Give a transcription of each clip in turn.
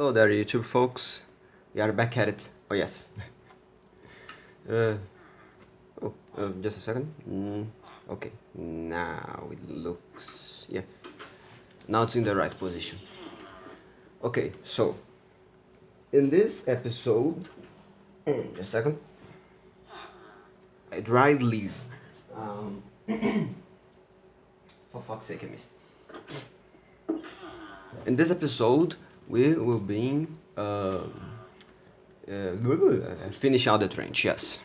Hello there YouTube folks, we are back at it, oh yes. uh, oh, uh, just a second, mm, okay, now it looks, yeah, now it's in the right position. Okay, so, in this episode, a second, I dried leave. Um, for fuck's sake I missed. In this episode, we will be uh, uh, finish out the trench. Yes.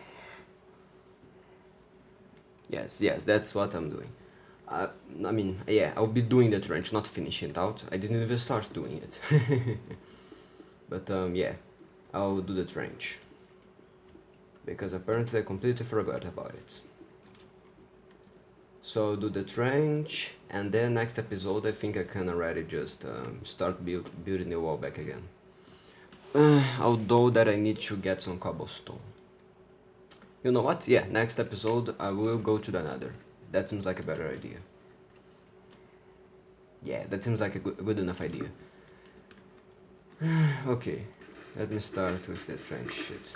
Yes, yes, that's what I'm doing. Uh, I mean, yeah, I'll be doing the trench, not finishing it out. I didn't even start doing it. but um, yeah, I'll do the trench. Because apparently I completely forgot about it. So do the trench, and then next episode I think I can already just um, start build, building the wall back again. Uh, although that I need to get some cobblestone. You know what? Yeah, next episode I will go to the nether. That seems like a better idea. Yeah, that seems like a good, good enough idea. okay, let me start with the trench shit.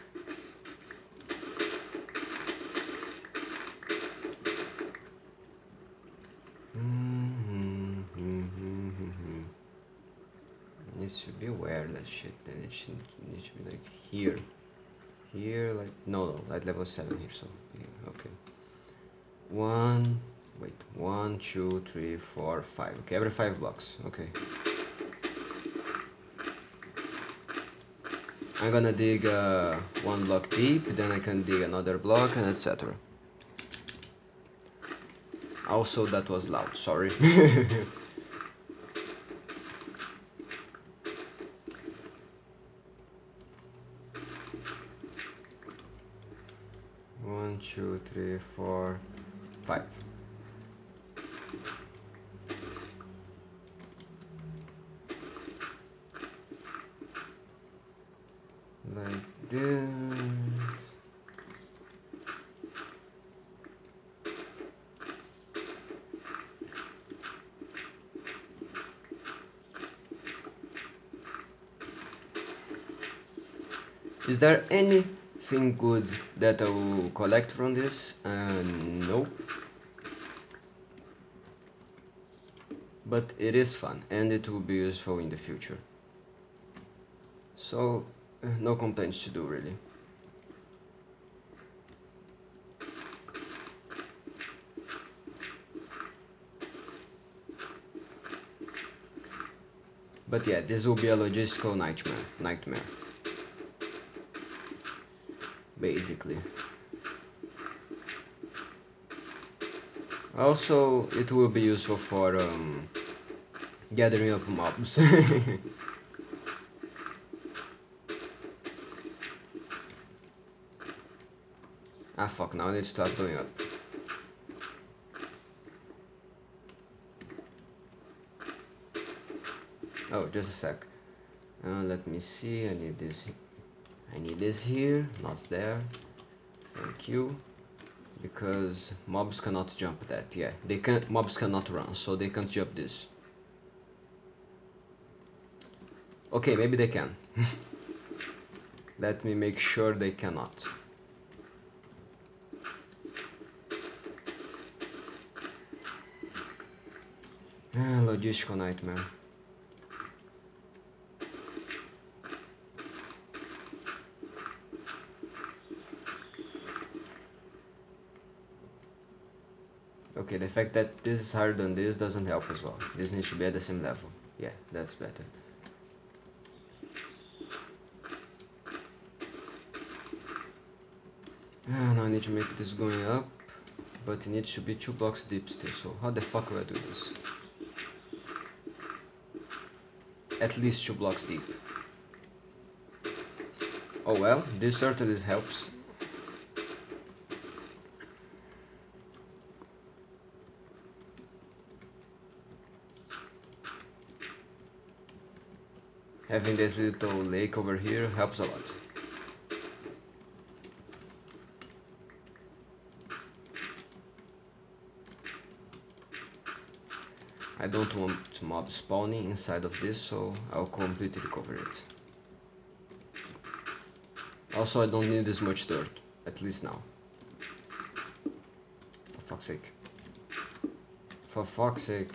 Be where that shit then it should need to be like here. Here like no no like level 7 here so yeah, okay. One wait one two three four five okay every five blocks okay. I'm gonna dig uh, one block deep then I can dig another block and etc also that was loud sorry two, three, four, five. Like this. Is there any anything good that I will collect from this? Uh, no. But it is fun and it will be useful in the future. So, uh, no complaints to do really. But yeah, this will be a logistical nightmare. Nightmare basically. Also it will be useful for um, gathering up mobs. Ah fuck now I need to start going up. Oh just a sec. Uh, let me see I need this I need this here, not there. Thank you. Because mobs cannot jump that. Yeah, they can mobs cannot run, so they can't jump this. Okay, maybe they can. Let me make sure they cannot. Ah, logistical nightmare. The fact that this is higher than this doesn't help as well. This needs to be at the same level. Yeah, that's better. Ah, now I need to make this going up, but it needs to be two blocks deep still, so how the fuck will I do this? At least two blocks deep. Oh well, this certainly helps. Having this little lake over here helps a lot. I don't want mob spawning inside of this, so I'll completely cover it. Also, I don't need this much dirt, at least now. For fuck's sake. For fuck's sake.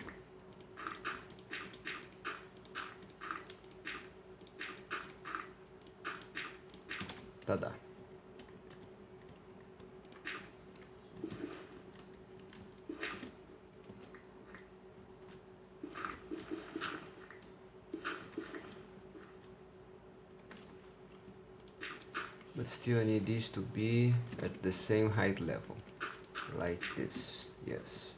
But still I need these to be at the same height level like this. Yes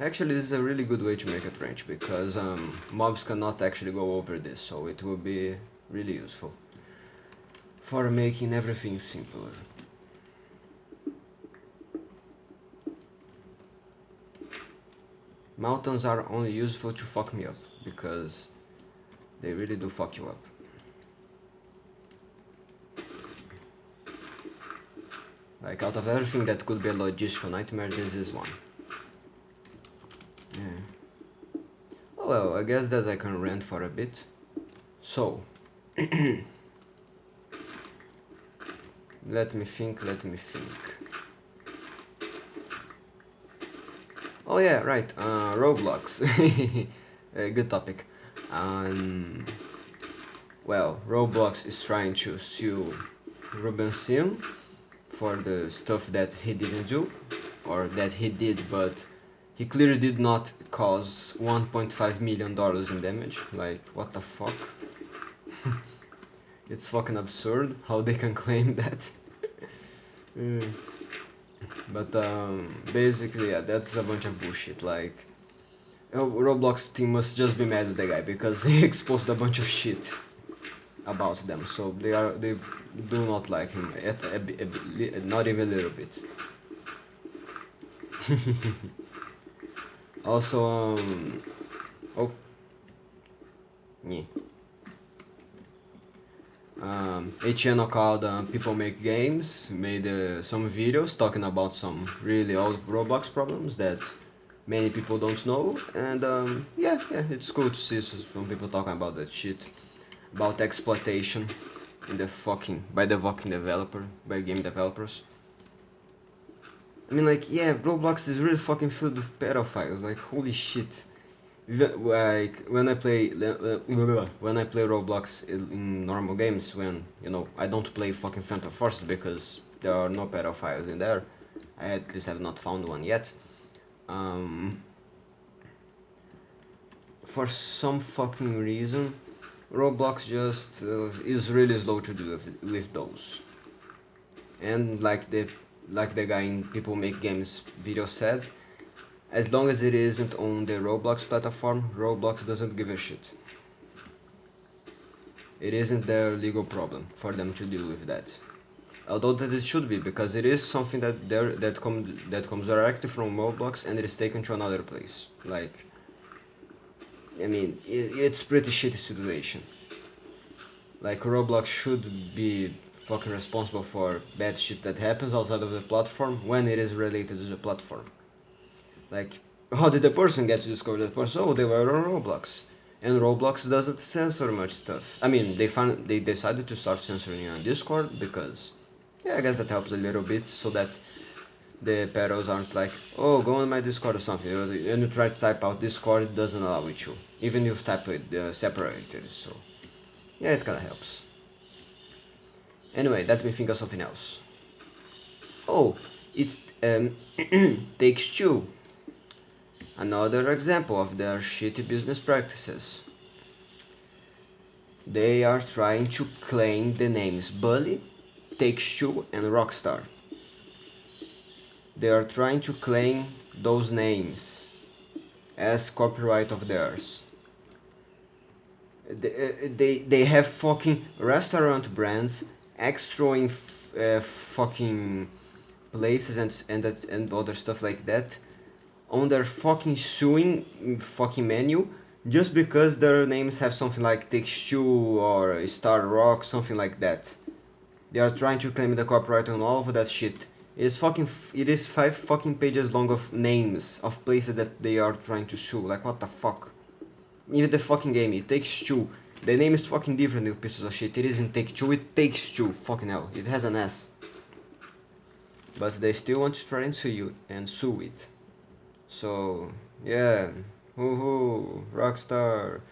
Actually, this is a really good way to make a trench because um, mobs cannot actually go over this, so it will be really useful for making everything simpler. Mountains are only useful to fuck me up, because they really do fuck you up. Like, out of everything that could be a logistical nightmare, this is one. Yeah. Oh well, I guess that I can rant for a bit. So, let me think, let me think. Oh yeah, right. Uh, Roblox. A good topic. Um, well, Roblox is trying to sue Ruben Sim for the stuff that he didn't do, or that he did, but he clearly did not cause 1.5 million dollars in damage. Like, what the fuck? it's fucking absurd how they can claim that. uh but um, basically yeah that's a bunch of bullshit like Roblox team must just be mad at the guy because he exposed a bunch of shit about them so they are they do not like him at, not even a little bit also um oh yeah um, a channel called uh, People Make Games made uh, some videos talking about some really old Roblox problems that many people don't know. And um, yeah, yeah, it's cool to see some people talking about that shit. About exploitation in the fucking by the fucking developer by game developers I mean like yeah Roblox is really fucking filled with pedophiles. Like holy shit. Like when I play when I play Roblox in normal games when you know I don't play fucking Phantom Force because there are no pedophiles in there. I at least have not found one yet. Um, for some fucking reason Roblox just uh, is really slow to do with, with those. And like the like the guy in People Make Games video said as long as it isn't on the Roblox platform, Roblox doesn't give a shit. It isn't their legal problem for them to deal with that. Although that it should be, because it is something that there that comes that comes directly from Roblox and it is taken to another place. Like, I mean, it, it's pretty shitty situation. Like Roblox should be fucking responsible for bad shit that happens outside of the platform when it is related to the platform. Like, how did the person get to discover that person? Oh, they were on Roblox. And Roblox doesn't censor much stuff. I mean, they found they decided to start censoring on Discord because, yeah, I guess that helps a little bit so that the pedos aren't like, oh, go on my Discord or something. And you try to type out Discord, it doesn't allow it to. Even if you type it uh, separated. So, yeah, it kind of helps. Anyway, let me think of something else. Oh, it um, takes two Another example of their shitty business practices. They are trying to claim the names Bully, Takes-Two and Rockstar. They are trying to claim those names as copyright of theirs. They, uh, they, they have fucking restaurant brands extraing uh, fucking places and, and, that, and other stuff like that on their fucking suing fucking menu just because their names have something like Takes Two or Star Rock, something like that. They are trying to claim the copyright on all of that shit. It is fucking. It is five fucking pages long of names of places that they are trying to sue. Like what the fuck? Even the fucking game, it takes two. The name is fucking different, you pieces of shit. It isn't take two, it takes two. Fucking hell, it has an S. But they still want to try and sue you and sue it. So yeah, woohoo, Rockstar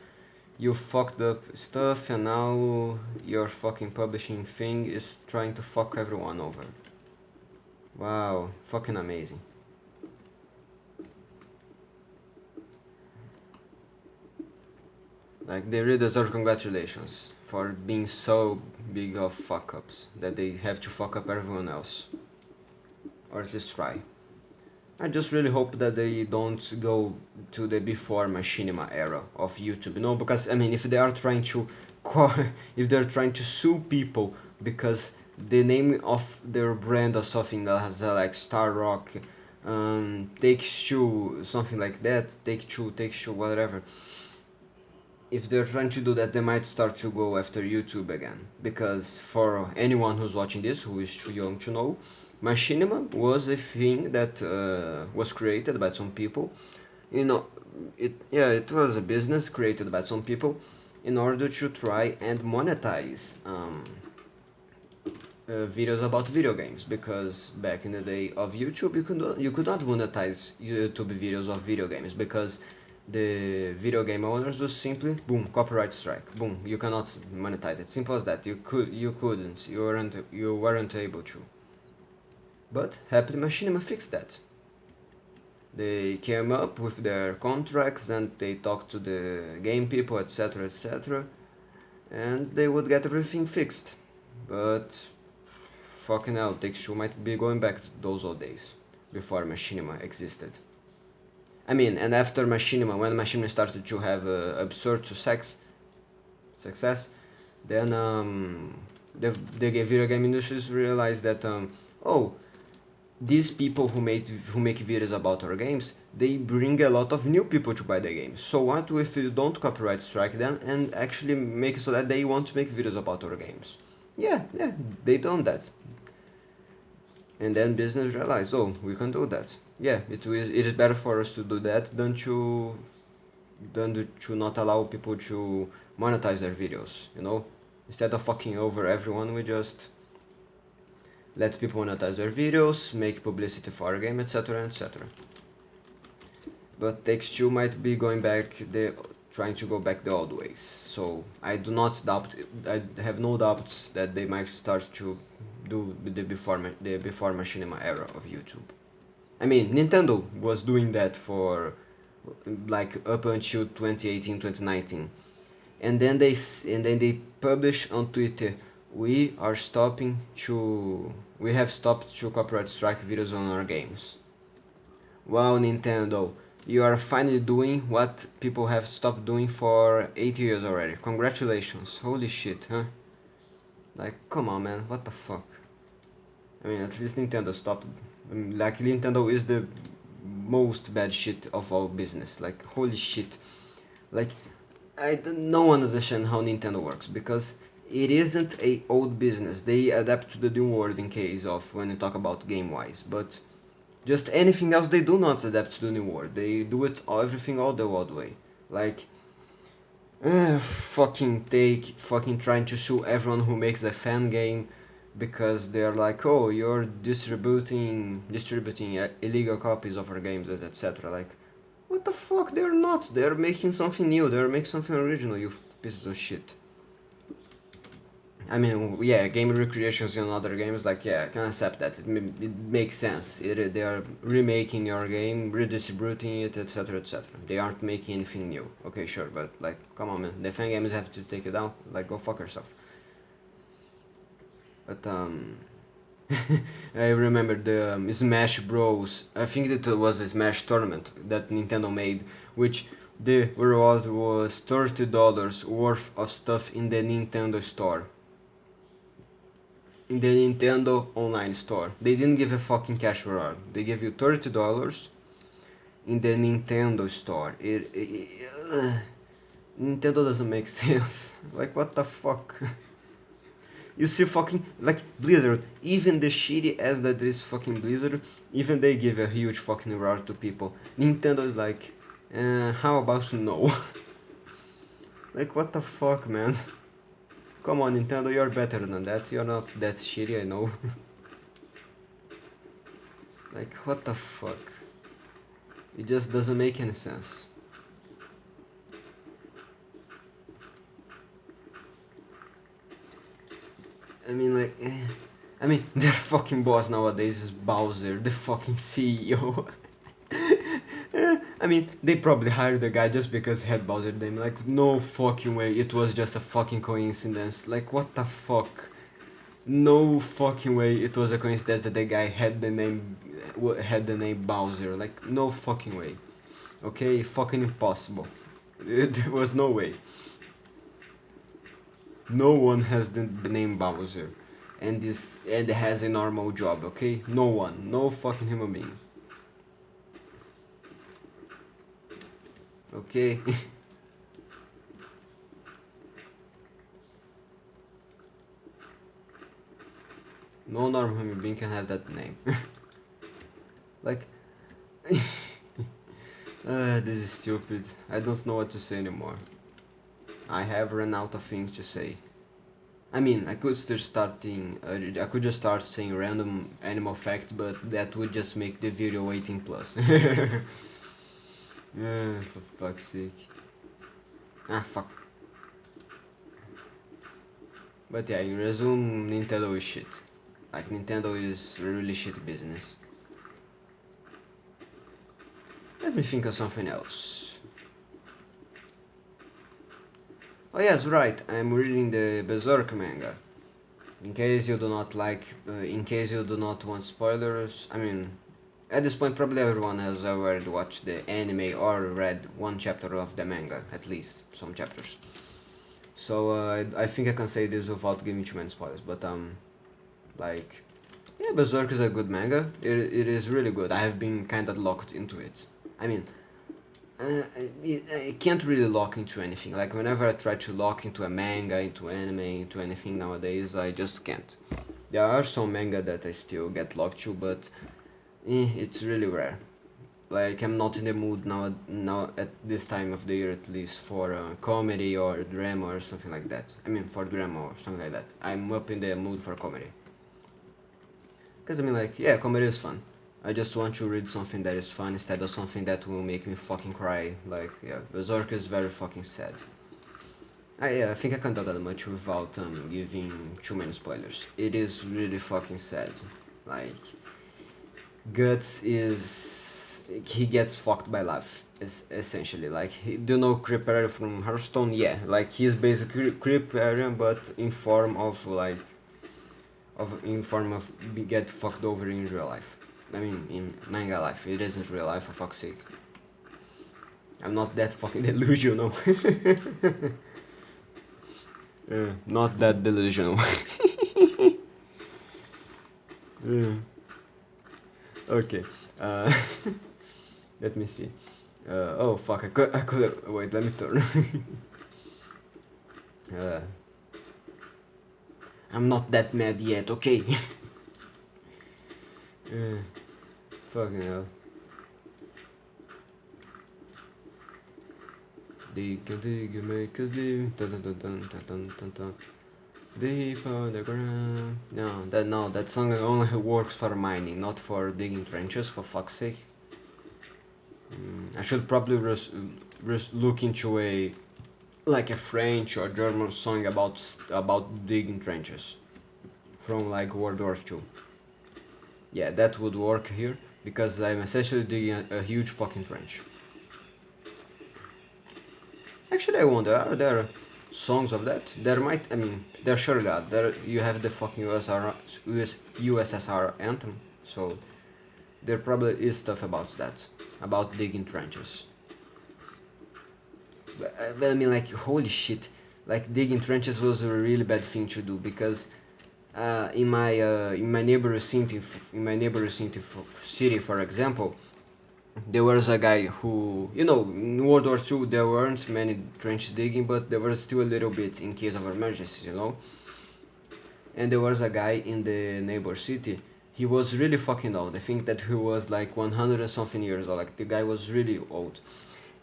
you fucked up stuff and now your fucking publishing thing is trying to fuck everyone over. Wow, fucking amazing. Like they really deserve congratulations for being so big of fuck ups that they have to fuck up everyone else. Or at least try. I just really hope that they don't go to the before machinima era of YouTube, No, because I mean, if they are trying to, if they're trying to sue people because the name of their brand or something that has uh, like Star Rock, um, Take Two, something like that, Take Two, Take Two, whatever. If they're trying to do that, they might start to go after YouTube again. Because for anyone who's watching this who is too young to know, machinima was a thing that uh, was created by some people you know it yeah it was a business created by some people in order to try and monetize um, uh, videos about video games because back in the day of YouTube you could you could not monetize YouTube videos of video games because the video game owners was simply boom copyright strike boom you cannot monetize it simple as that you could you couldn't you weren't you weren't able to but happily Machinima fixed that. They came up with their contracts and they talked to the game people, etc, etc. And they would get everything fixed. But fucking hell, Take-Two might be going back to those old days before Machinima existed. I mean, and after Machinima, when Machinima started to have uh, absurd success, success, then um, the, the video game industries realized that, um, oh, these people who make who make videos about our games they bring a lot of new people to buy the games so what if you don't copyright strike them and actually make so that they want to make videos about our games? Yeah yeah they done that. And then business realized, oh we can do that yeah it is it is better for us to do that than to than to not allow people to monetize their videos you know instead of fucking over everyone we just let people monetize their videos, make publicity for our game, etc, etc. But Take-Two might be going back, the trying to go back the old ways. So I do not doubt, I have no doubts that they might start to do the before the before machinima era of YouTube. I mean, Nintendo was doing that for like up until 2018, 2019, and then they and then they publish on Twitter we are stopping to we have stopped to copyright strike videos on our games. Wow nintendo you are finally doing what people have stopped doing for 8 years already. Congratulations. Holy shit huh? Like come on man. What the fuck? I mean at least Nintendo stopped like Nintendo is the most bad shit of all business like holy shit like I don't no one understand how Nintendo works because it isn't a old business. They adapt to the new world in case of when you talk about game wise, but just anything else they do not adapt to the new world. They do it everything all the old way. Like uh, fucking take fucking trying to sue everyone who makes a fan game because they're like, oh, you're distributing distributing uh, illegal copies of our games, etc. Like, what the fuck? They're not. They're making something new. They're making something original. You pieces of shit. I mean, yeah, game recreations in other games, like, yeah, I can accept that. It, it makes sense. It, they are remaking your game, redistributing it, etc, etc. They aren't making anything new. Okay, sure, but, like, come on, man. The fan games have to take it down. Like, go fuck yourself. But, um... I remember the um, Smash Bros. I think it was a Smash tournament that Nintendo made, which the reward was $30 worth of stuff in the Nintendo store in the Nintendo online store. They didn't give a fucking cash reward. They gave you $30 in the Nintendo store. It, it, uh, Nintendo doesn't make sense. like what the fuck? you see fucking like Blizzard, even the shitty ass that is fucking Blizzard, even they give a huge fucking reward to people. Nintendo is like, uh, how about no? like what the fuck, man? Come on, Nintendo, you're better than that. You're not that shitty, I know. like what the fuck? It just doesn't make any sense. I mean, like, eh. I mean, their fucking boss nowadays is Bowser, the fucking CEO. I mean, they probably hired the guy just because he had Bowser name. Like, no fucking way, it was just a fucking coincidence. Like, what the fuck? No fucking way, it was a coincidence that the guy had the name had the name Bowser. Like, no fucking way. Okay, fucking impossible. There was no way. No one has the name Bowser and this and has a normal job, okay? No one, no fucking human being. Okay. no normal human being can have that name. like uh, this is stupid. I don't know what to say anymore. I have run out of things to say. I mean, I could still starting, uh, I could just start saying random animal facts, but that would just make the video 18 plus. uh, for fuck's sake. Ah, fuck. But yeah, in resume, Nintendo is shit. Like, Nintendo is really shit business. Let me think of something else. Oh yes, right, I'm reading the Berserk manga. In case you do not like, uh, in case you do not want spoilers, I mean, at this point probably everyone has already watched the anime or read one chapter of the manga, at least, some chapters. So uh, I think I can say this without giving too many spoilers, but um, like, yeah, Berserk is a good manga, it, it is really good, I have been kinda locked into it. I mean, uh, I, I can't really lock into anything. Like whenever I try to lock into a manga, into anime, into anything nowadays, I just can't. There are some manga that I still get locked to, but eh, it's really rare. Like I'm not in the mood now, now at this time of the year at least for uh, comedy or drama or something like that. I mean for drama or something like that. I'm up in the mood for comedy. Cause I mean like yeah, comedy is fun. I just want to read something that is fun instead of something that will make me fucking cry. Like, yeah, Berserk is very fucking sad. I, yeah, I think I can't do that much without um, giving too many spoilers. It is really fucking sad. Like, Guts is... he gets fucked by life, essentially. Like, do you know Kripparrian from Hearthstone? Yeah, like, he's basically Kripparrian, but in form of, like, of in form of get fucked over in real life. I mean, in manga life. It isn't real life, for fuck's sake. I'm not that fucking delusional. uh, not that delusional. uh, okay. Uh, let me see. Uh, oh fuck! I could. I could. Wait. Let me turn. I'm not that mad yet. Okay. Uh, fucking hell. Dig and dig and make us live. Dun dun dun dun dun dun dun. Deep on the ground. No, that no, that song only works for mining, not for digging trenches. For fuck's sake. Mm, I should probably res, res look into a like a French or German song about about digging trenches from like World War II yeah that would work here because I'm essentially digging a, a huge fucking trench. Actually I wonder are there songs of that? There might I mean there surely are. There you have the fucking USSR, US, USSR anthem so there probably is stuff about that about digging trenches. Uh, but I mean like holy shit like digging trenches was a really bad thing to do because uh, in my uh, in my neighborhood city in my neighborhood city, city for example there was a guy who you know in World War II there weren't many trench digging but there was still a little bit in case of emergency you know. And there was a guy in the neighbor city. He was really fucking old. I think that he was like 100 and something years old. Like the guy was really old.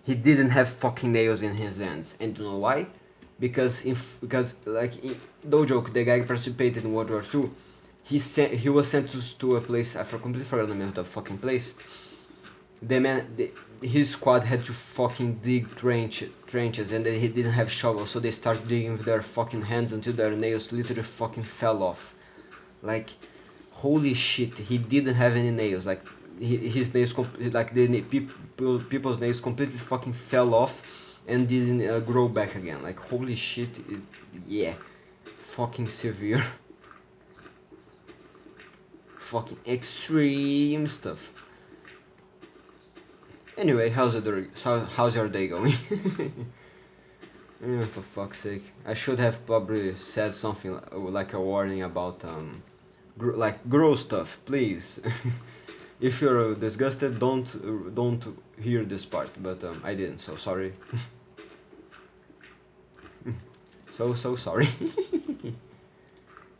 He didn't have fucking nails in his hands. And you know why because if because like no joke the guy participated in world war ii he sent he was sent to, to a place i completely forgot the name of the fucking place. The man the, his squad had to fucking dig trench, trenches and they, he didn't have shovels so they started digging with their fucking hands until their nails literally fucking fell off. Like holy shit he didn't have any nails like his nails like the people people's nails completely fucking fell off and didn't uh, grow back again. Like holy shit it, yeah. Fucking severe. Fucking extreme stuff. Anyway how's it how, how's your day going? For fuck's sake. I should have probably said something like a warning about um gr like gross stuff please. If you're uh, disgusted don't uh, don't hear this part but um, I didn't so sorry so so sorry.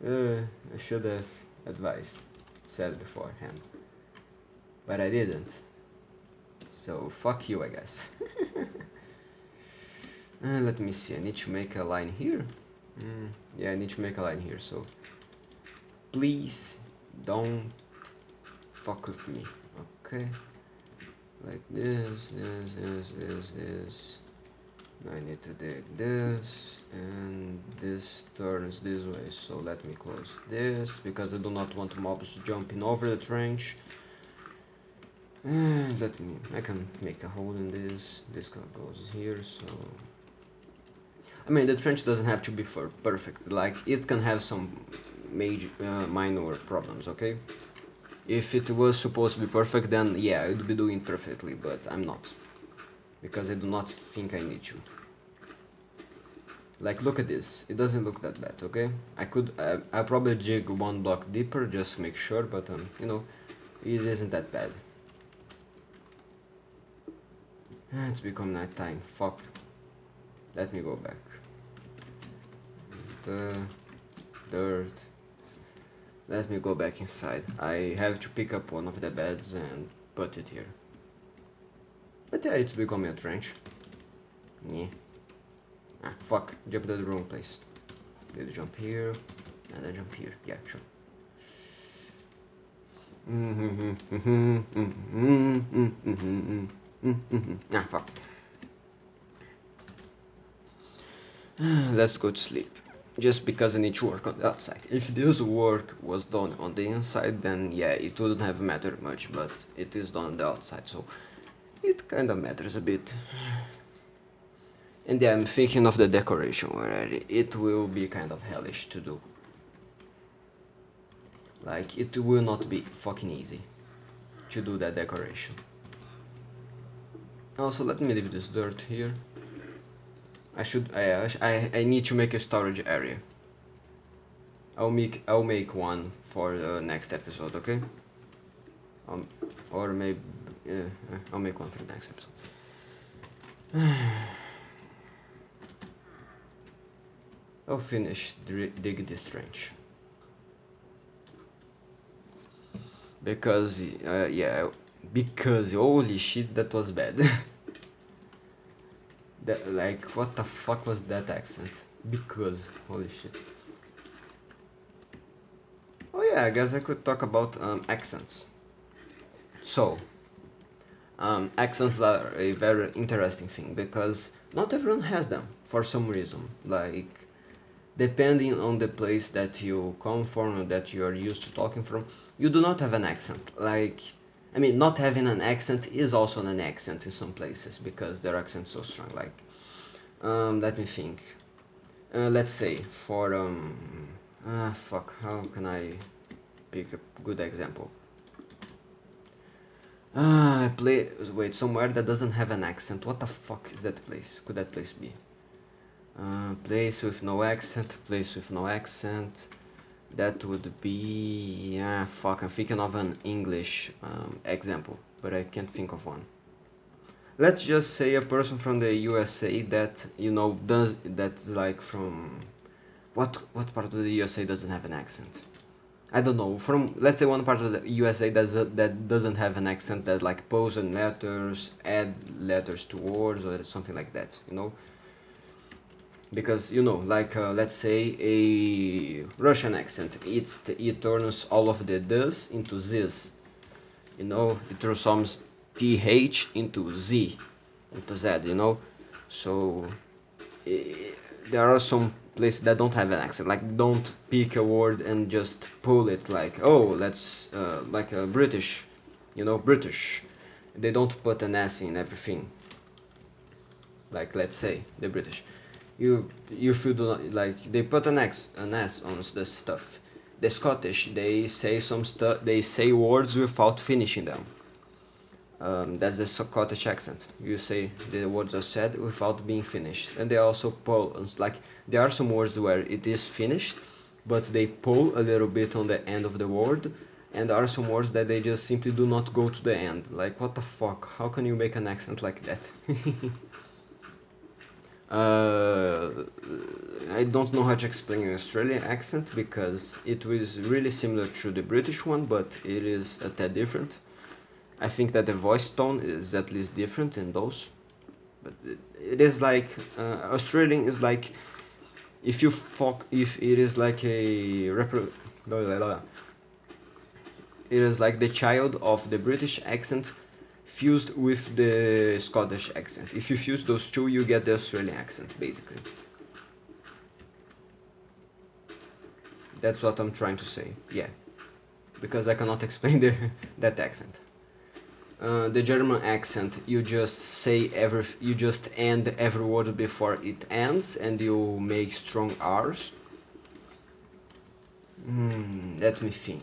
Uh, I should have advised said beforehand. But I didn't. So fuck you I guess. Uh, let me see. I need to make a line here. Mm, yeah I need to make a line here. So please don't fuck with me. Okay. Like this this this this this I need to dig this and this turns this way so let me close this because I do not want mobs jumping over the trench. And let me I can make a hole in this. This goes here so. I mean the trench doesn't have to be for perfect like it can have some major uh, minor problems okay? If it was supposed to be perfect then yeah I would be doing perfectly but I'm not because I do not think I need to like look at this. It doesn't look that bad okay? I could uh, I probably jig one block deeper just to make sure but um you know it isn't that bad. Ah, it's become night time fuck. Let me go back. The dirt. Let me go back inside. I have to pick up one of the beds and put it here but yeah it's becoming a trench yeah Ah, fuck. Jump to the wrong place. Did jump here, and then jump here. Yeah, sure. ah, fuck. Let's go to sleep. Just because I need to work on the outside. If this work was done on the inside, then yeah, it wouldn't have mattered much, but it is done on the outside, so it kinda matters a bit and yeah, I'm thinking of the decoration already. It will be kind of hellish to do. Like, it will not be fucking easy to do that decoration. Also, let me leave this dirt here. I should, I, I, I need to make a storage area. I'll make, I'll make one for the next episode, okay? Um, or maybe, yeah, I'll make one for the next episode. I'll finish dig this trench. Because, uh, yeah, because, holy shit, that was bad. that, like, what the fuck was that accent? Because, holy shit. Oh yeah, I guess I could talk about um, accents. So, um, accents are a very interesting thing because not everyone has them for some reason. Like, depending on the place that you come from or that you are used to talking from you do not have an accent. Like I mean not having an accent is also an accent in some places because their accent is so strong. Like um, let me think. Uh, let's say for um ah fuck how can I pick a good example ah I play wait somewhere that doesn't have an accent what the fuck is that place could that place be uh, place with no accent, place with no accent. That would be, yeah, fuck, I'm thinking of an English um, example, but I can't think of one. Let's just say a person from the USA that, you know, does, that's like from, what what part of the USA doesn't have an accent? I don't know. From let's say one part of the USA that that doesn't have an accent that like pause and letters, add letters to words or something like that. You know. Because you know, like uh, let's say a Russian accent, it's it turns all of the does into z's. You know, it transforms th into z, into z. You know, so eh, there are some places that don't have an accent like don't pick a word and just pull it like oh let's uh, like a british you know british. They don't put an s in everything. Like let's say the british. You you feel not like they put an x an s on the stuff. The scottish. They say some stuff they say words without finishing them um, that's the Scottish accent. You say the words are said without being finished, and they also pull like there are some words where it is finished, but they pull a little bit on the end of the word, and there are some words that they just simply do not go to the end. Like what the fuck? How can you make an accent like that? uh, I don't know how to explain an Australian accent because it was really similar to the British one, but it is a tad different I think that the voice tone is at least different in those. But it, it is like uh, Australian is like if you fuck if it is like a repro it is like the child of the British accent fused with the Scottish accent. If you fuse those two, you get the Australian accent, basically. That's what I'm trying to say, yeah. Because I cannot explain the, that accent. Uh, the German accent, you just say every, you just end every word before it ends, and you make strong R's. Hmm, let me think.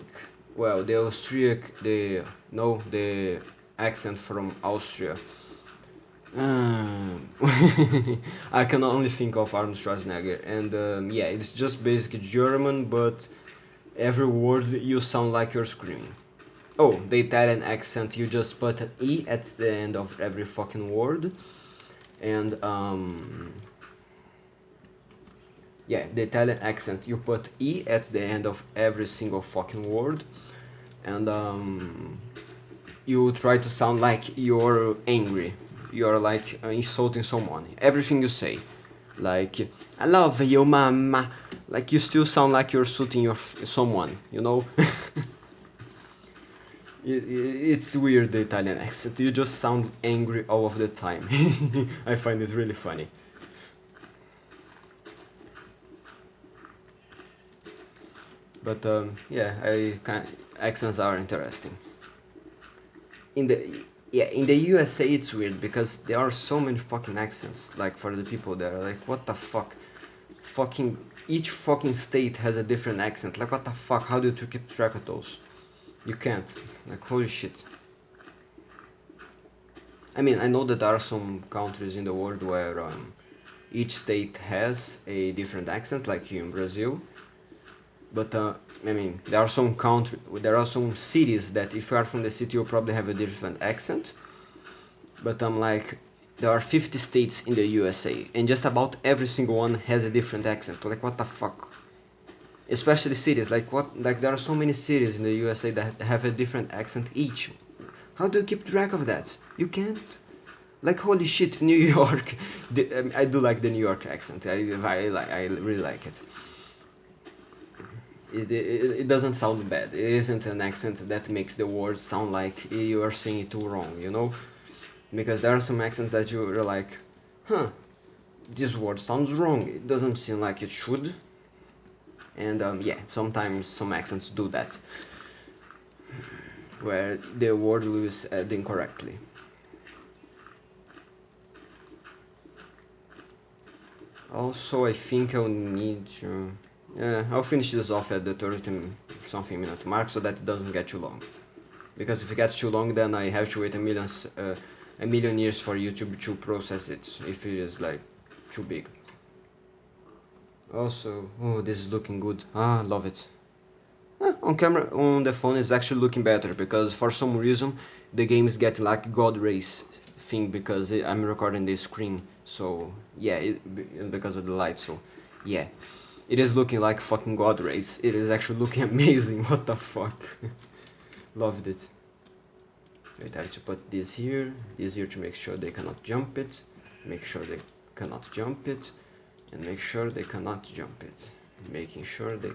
Well, the Austriac, the no, the accent from Austria. Um, I can only think of Arnold Schwarzenegger, and um, yeah, it's just basically German, but every word you sound like you're screaming. Oh, the Italian accent, you just put an E at the end of every fucking word. And, um... Yeah, the Italian accent, you put E at the end of every single fucking word. And, um... You try to sound like you're angry. You're like uh, insulting someone. Everything you say. Like, I love you, mama. Like, you still sound like you're shooting your someone, you know? it's weird the Italian accent. You just sound angry all of the time. I find it really funny. But um, yeah, I kind accents are interesting. In the yeah, in the USA it's weird because there are so many fucking accents. Like for the people there, like what the fuck, fucking each fucking state has a different accent. Like what the fuck? How do you keep track of those? You can't. Like, holy shit. I mean, I know that there are some countries in the world where um, each state has a different accent, like here in Brazil. But, uh, I mean, there are some country, there are some cities that if you are from the city, you probably have a different accent. But I'm um, like, there are 50 states in the USA, and just about every single one has a different accent. Like, what the fuck? Especially cities like what like there are so many cities in the USA that have a different accent each. How do you keep track of that? You can't. Like holy shit New York. The, um, I do like the New York accent. I, I, like I really like it. It, it it doesn't sound bad. It isn't an accent that makes the words sound like you are saying it too wrong you know? Because there are some accents that you're like huh this word sounds wrong. It doesn't seem like it should and um, yeah sometimes some accents do that where the word was said incorrectly. Also I think I'll need to yeah, I'll finish this off at the 30 something minute mark so that it doesn't get too long. Because if it gets too long then I have to wait a million uh, a million years for YouTube to process it if it is like too big also oh this is looking good. Ah love it. Eh, on camera on the phone is actually looking better because for some reason the game is getting like god rays thing because I'm recording this screen. So yeah it, because of the light so yeah. It is looking like fucking god rays it is actually looking amazing. What the fuck? Loved it. Wait I have to put this here this here to make sure they cannot jump it make sure they cannot jump it and make sure they cannot jump it making sure they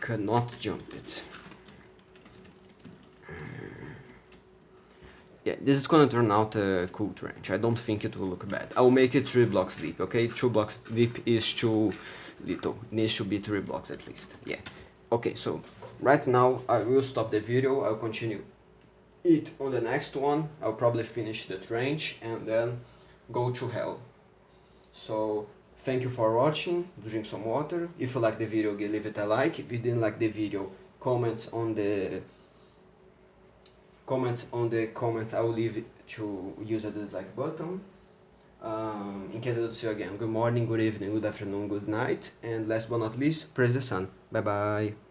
cannot jump it uh, yeah, this is gonna turn out a cool trench. I don't think it will look bad. I will make it 3 blocks deep, okay? 2 blocks deep is too little. It needs to be 3 blocks at least, yeah. Okay, so right now I will stop the video. I'll continue it on the next one. I'll probably finish the trench and then go to hell. So thank you for watching, drink some water. If you like the video, leave it a like. If you didn't like the video, comments on the comments on the comments I will leave to use a dislike button. Um, in case I don't see you again, good morning, good evening, good afternoon, good night, and last but not least, praise the sun. Bye bye.